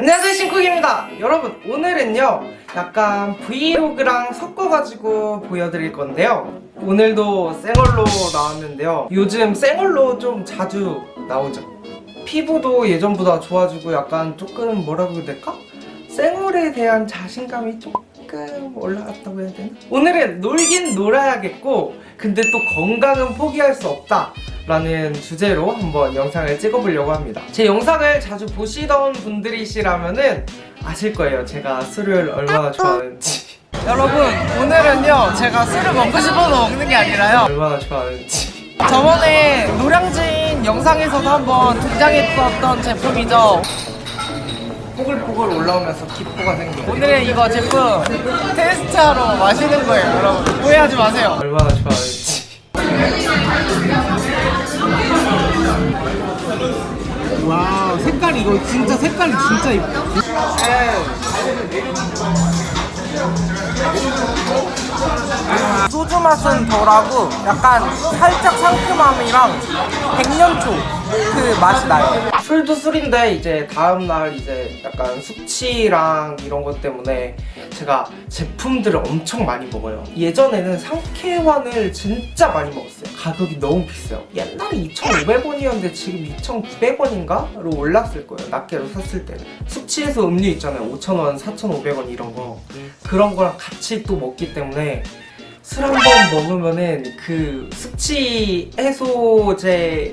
안녕하세요 신쿡입니다. 여러분 오늘은요 약간 브이로그랑 섞어가지고 보여드릴 건데요. 오늘도 생얼로 나왔는데요. 요즘 생얼로 좀 자주 나오죠. 피부도 예전보다 좋아지고 약간 조금 뭐라고 해야 될까? 생얼에 대한 자신감이 조금 올라갔다고 해야 되나? 오늘은 놀긴 놀아야겠고 근데 또 건강은 포기할 수 없다 라는 주제로 한번 영상을 찍어보려고 합니다. 제 영상을 자주 보시던 분들이시라면은 아실 거예요. 제가 술을 얼마나 좋아하는지. 여러분 오늘은요 제가 술을 먹고 싶어서 먹는 게 아니라요. 얼마나 좋아하는지. 저번에 노량진 영상에서도 한번 등장했었던 제품이죠. 포글포글 올라오면서 기포가 생겨 오늘은 이거 제품 테스트하러 마시는 거예요 여러분. 오해하지 마세요. 얼마나 좋아하는지 와 색깔 이거 진짜 색깔이 진짜 이뻐. 소주 맛은 덜하고 약간 살짝 상큼함이랑 백년초 그 맛이 나요. 술도 술인데 이제 다음날 이제 약간 숙취랑 이런 것 때문에 제가 제품들을 엄청 많이 먹어요. 예전에는 상쾌환을 진짜 많이 먹었어요. 가격이 너무 비싸요. 옛날에 2,500원이었는데 지금 2,900원인가?로 올랐을 거예요. 낱개로 샀을 때는. 숙취해소 음료 있잖아요. 5,000원, 4,500원 이런 거. 그런 거랑 같이 또 먹기 때문에 술 한 번 먹으면은 그 숙취 해소제들이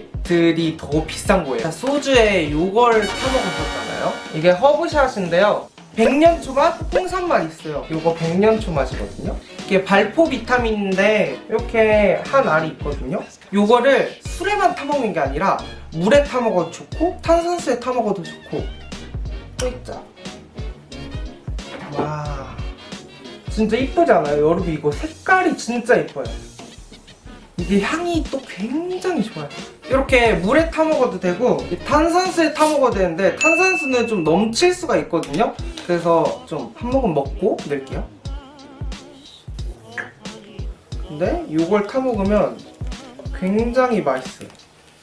더 비싼 거예요. 자, 소주에 요걸 타먹었었잖아요. 이게 허브샷인데요. 백년초 맛, 홍삼 맛 있어요. 요거 백년초 맛이거든요. 이게 발포 비타민인데 이렇게 한 알이 있거든요. 요거를 술에만 타먹는 게 아니라 물에 타먹어도 좋고 탄산수에 타먹어도 좋고. 또 있자 와 진짜 이쁘지 않아요? 여러분 이거 색깔이 진짜 이뻐요. 이게 향이 또 굉장히 좋아요. 이렇게 물에 타먹어도 되고 탄산수에 타먹어도 되는데 탄산수는 좀 넘칠 수가 있거든요? 그래서 좀 한 모금 먹고 낼게요. 근데 이걸 타먹으면 굉장히 맛있어요.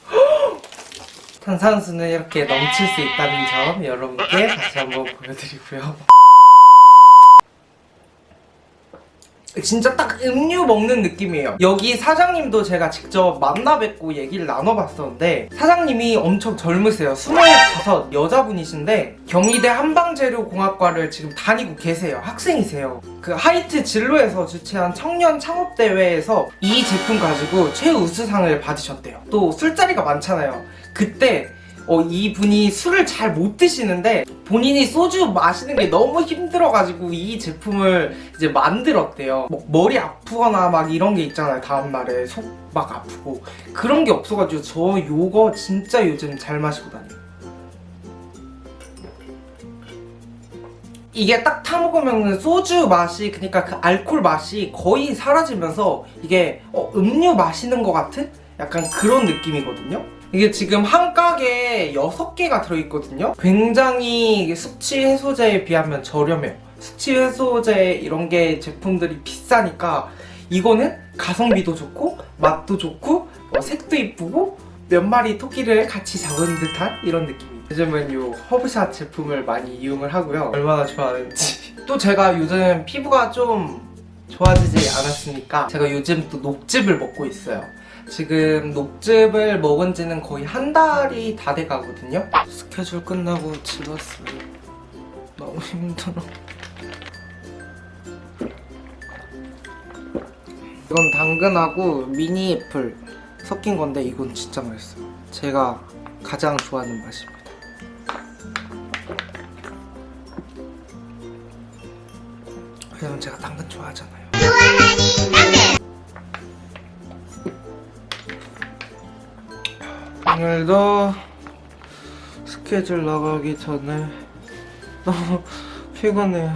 탄산수는 이렇게 넘칠 수 있다는 점 여러분께 다시 한번 보여드리고요 진짜 딱 음료 먹는 느낌이에요. 여기 사장님도 제가 직접 만나 뵙고 얘기를 나눠봤었는데 사장님이 엄청 젊으세요. 25 여자분이신데 경희대 한방재료공학과를 지금 다니고 계세요. 학생이세요. 그 하이트 진로에서 주최한 청년 창업대회에서 이 제품 가지고 최우수상을 받으셨대요. 또 술자리가 많잖아요. 그때 어, 이분이 술을 잘 못 드시는데 본인이 소주 마시는 게 너무 힘들어가지고 이 제품을 이제 만들었대요. 뭐 머리 아프거나 막 이런 게 있잖아요 다음날에. 속 막 아프고. 그런 게 없어가지고 저 요거 진짜 요즘 잘 마시고 다녀요. 이게 딱 타먹으면 소주 맛이 그러니까 그 알콜 맛이 거의 사라지면서 이게 어, 음료 마시는 것 같은? 약간 그런 느낌이거든요 이게 지금 한 가게에 6개가 들어있거든요. 굉장히 숙취 해소제에 비하면 저렴해요. 숙취 해소제 이런 게 제품들이 비싸니까 이거는 가성비도 좋고 맛도 좋고 어, 색도 이쁘고 몇 마리 토끼를 같이 잡은 듯한 이런 느낌이에요 요즘은 이 허브샷 제품을 많이 이용을 하고요. 얼마나 좋아하는지. 또 제가 요즘 피부가 좀 좋아지지 않았으니까 제가 요즘 또 녹즙을 먹고 있어요 지금 녹즙을 먹은 지는 거의 한 달이 다 돼 가거든요. 스케줄 끝나고 집 왔어요. 너무 힘들어. 이건 당근하고 미니 애플 섞인 건데 이건 진짜 맛있어요. 제가 가장 좋아하는 맛입니다. 왜냐면 제가 당근 좋아하잖아요 오늘도 스케줄 나가기 전에 너무 피곤해요.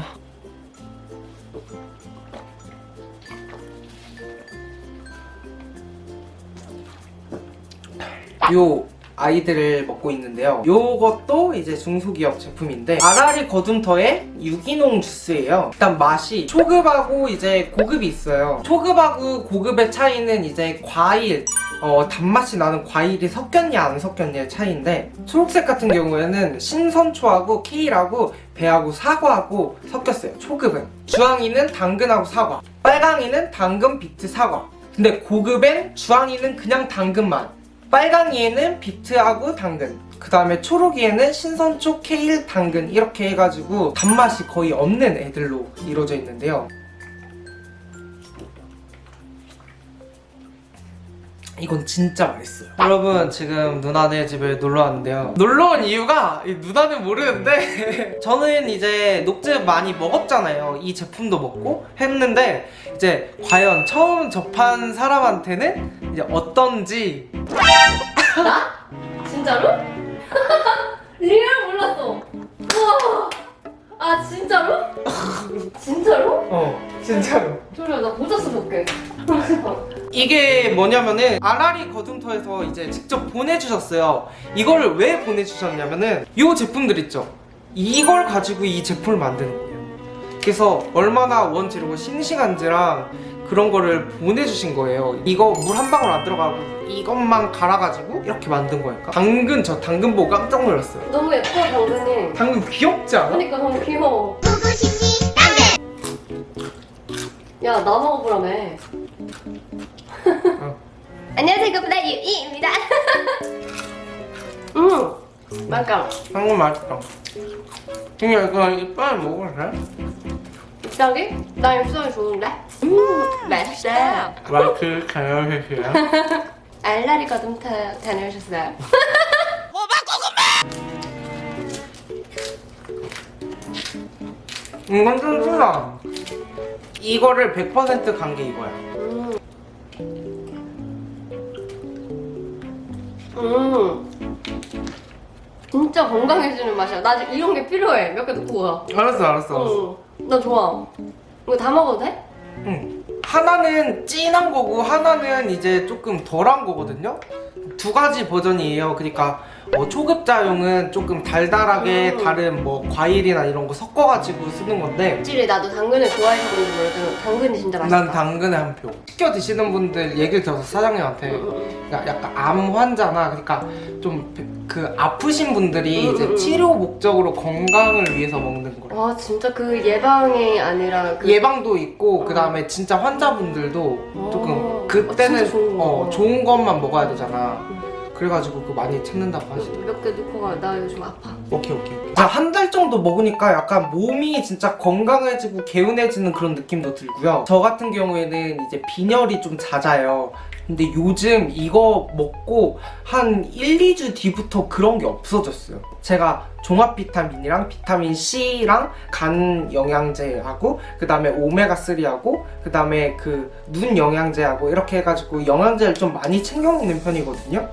요 아이들을 먹고 있는데요. 요것도 이제 중소기업 제품인데 아라리 거둠터의 유기농 주스예요. 일단 맛이 초급하고 이제 고급이 있어요. 초급하고 고급의 차이는 이제 과일 어, 단맛이 나는 과일이 섞였냐 안 섞였냐의 차이인데 초록색 같은 경우에는 신선초하고 케일하고 배하고 사과하고 섞였어요 초급은. 주황이는 당근하고 사과 빨강이는 당근, 비트, 사과. 근데 고급엔 주황이는 그냥 당근만. 빨강이에는 비트하고 당근. 그 다음에 초록이에는 신선초, 케일, 당근 이렇게 해가지고 단맛이 거의 없는 애들로 이루어져 있는데요 이건 진짜 맛있어요 여러분 지금 누나네 집에 놀러 왔는데요 놀러 온 이유가 이 누나는 모르는데 저는 이제 녹즙 많이 먹었잖아요 이 제품도 먹고 했는데 이제 과연 처음 접한 사람한테는 이제 어떤지 나? 진짜로? real 몰랐어. 우와. 아 진짜로? 진짜로? 어 진짜로 졸려 나 모자 써볼게. 이게 뭐냐면은 아라리 거둠터에서 이제 직접 보내주셨어요 이거를 왜 보내주셨냐면은 이 제품들 있죠 이걸 가지고 이 제품을 만드는 거예요 그래서 얼마나 원재료가 싱싱한지랑 그런 거를 보내주신 거예요 이거 물 한 방울 안 들어가고 이것만 갈아가지고 이렇게 만든 거니까 당근 저 당근 보고 깜짝 놀랐어요 너무 예뻐 당근이. 당근 귀엽지 않아? 그러니까 너무 귀여워. 야, 나 먹어보라며. 안녕하세요, 그보다 유이입니다. 음, 맛있다. 당근 맛있다 그냥 이거 이빨 돼? 입장이? 나 입장이 좋은데? 음, 맛있어. 마이크 가요해주세요 알라리 거둠터 다녀오셨어요? 이건 좀 쓰다 이거를 100%간 게 이거야 음. 음. 진짜 건강해지는 맛이야. 나 이런 게 필요해. 몇 개 넣고 가. 알았어 알았어 알았어 응. 나 좋아. 이거 다 먹어도 돼? 응. 하나는 진한 거고 하나는 이제 조금 덜한 거거든요 두 가지 버전이에요 그러니까 어, 초급자용은 조금 달달하게 음. 다른 뭐 과일이나 이런 거 섞어가지고 쓰는 건데 확실히 나도 당근을 좋아해서 그런지 몰라도 당근이 진짜 맛있다. 난 당근에 한 표 시켜 드시는 분들 얘기를 들어서 사장님한테 응, 응, 그러니까 약간 암 환자나 그러니까 좀 그 아프신 분들이 음, 이제 음, 음. 치료 목적으로 건강을 위해서 먹는 응. 거예요. 와 진짜 그 예방이 아니라 그 예방도 있고 어. 그 다음에 진짜 환자분들도 어. 조금 어, 그때는 진짜 좋은 거. 어, 좋은 것만 먹어야 되잖아. 음. 그래가지고 그 많이 찾는다고 하시더라고. 몇개 넣고 가. 나 요즘 아파. 오케이 오케이. 한달 정도 먹으니까 약간 몸이 진짜 건강해지고 개운해지는 그런 느낌도 들고요. 저 같은 경우에는 이제 빈혈이 좀 잦아요. 근데 요즘 이거 먹고 한 1, 2주 뒤부터 그런 게 없어졌어요. 제가 종합 비타민이랑 비타민 C랑 간 영양제하고 그 다음에 오메가 3하고 그 다음에 그 눈 영양제하고 이렇게 해가지고 영양제를 좀 많이 챙겨 먹는 편이거든요.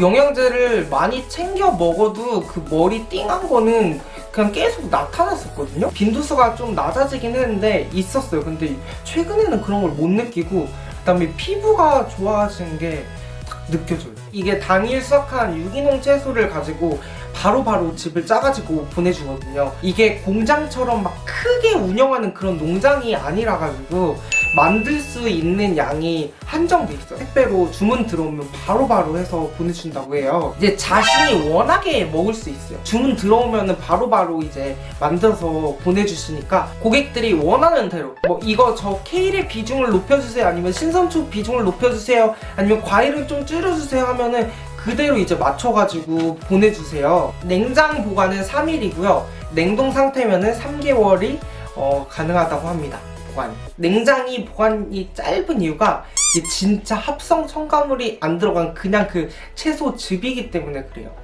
영양제를 많이 챙겨 먹어도 그 머리 띵한 거는 그냥 계속 나타났었거든요. 빈도수가 좀 낮아지긴 했는데 있었어요. 근데 최근에는 그런 걸 못 느끼고 그 다음에 피부가 좋아지는 게 딱 느껴져요. 이게 당일 수확한 유기농 채소를 가지고 바로바로 집을 짜가지고 보내주거든요. 이게 공장처럼 막 크게 운영하는 그런 농장이 아니라 가지고 만들 수 있는 양이 한정돼 있어요. 택배로 주문 들어오면 바로 바로 해서 보내준다고 해요. 이제 자신이 워낙에 먹을 수 있어요. 주문 들어오면 바로 바로 이제 만들어서 보내주시니까 고객들이 원하는 대로 뭐 이거 저 케일의 비중을 높여주세요 아니면 신선초 비중을 높여주세요 아니면 과일을 좀 줄여주세요 하면은 그대로 이제 맞춰가지고 보내주세요. 냉장 보관은 3일이고요. 냉동 상태면은 3개월이 어, 가능하다고 합니다 보관. 냉장이 보관이 짧은 이유가 이게 진짜 합성 첨가물이 안 들어간 그냥 그 채소 즙이기 때문에 그래요.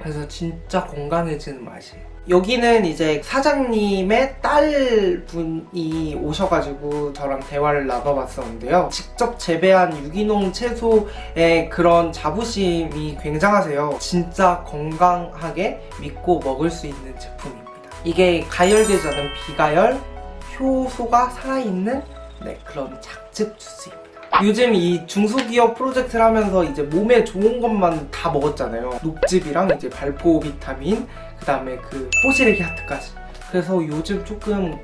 그래서 진짜 건강해지는 맛이에요. 여기는 이제 사장님의 딸분이 오셔가지고 저랑 대화를 나눠봤었는데요. 직접 재배한 유기농 채소의 그런 자부심이 굉장하세요. 진짜 건강하게 믿고 먹을 수 있는 제품입니다. 이게 가열되지 않은 비가열, 효소가 살아있는 네, 그런 작즙 주스입니다. 요즘 이 중소기업 프로젝트를 하면서 이제 몸에 좋은 것만 다 먹었잖아요. 녹즙이랑 이제 발포 비타민, 그 다음에 그 뽀시래기 하트까지 그래서 요즘 조금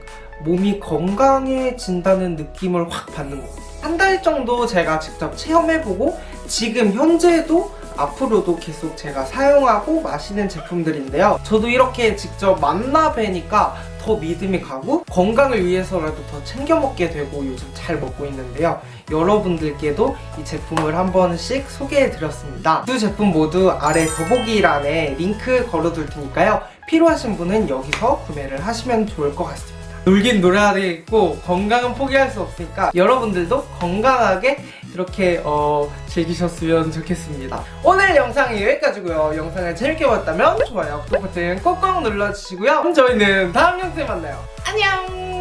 몸이 건강해진다는 느낌을 확 받는 것 같아요 한 달 정도 제가 직접 체험해보고 지금 현재도 앞으로도 계속 제가 사용하고 마시는 제품들인데요. 저도 이렇게 직접 만나 뵈니까 더 믿음이 가고 건강을 위해서라도 더 챙겨 먹게 되고 요즘 잘 먹고 있는데요. 여러분들께도 이 제품을 한 번씩 소개해 드렸습니다. 두 제품 모두 아래 더보기란에 링크 걸어둘 테니까요. 필요하신 분은 여기서 구매를 하시면 좋을 것 같습니다 놀긴 놀아야 되겠고 건강은 포기할 수 없으니까 여러분들도 건강하게 이렇게 어, 즐기셨으면 좋겠습니다. 오늘 영상이 여기까지고요. 영상을 재밌게 봤다면 좋아요 구독 버튼 꼭꼭 눌러주시고요. 그럼 저희는 다음 영상에 만나요. 안녕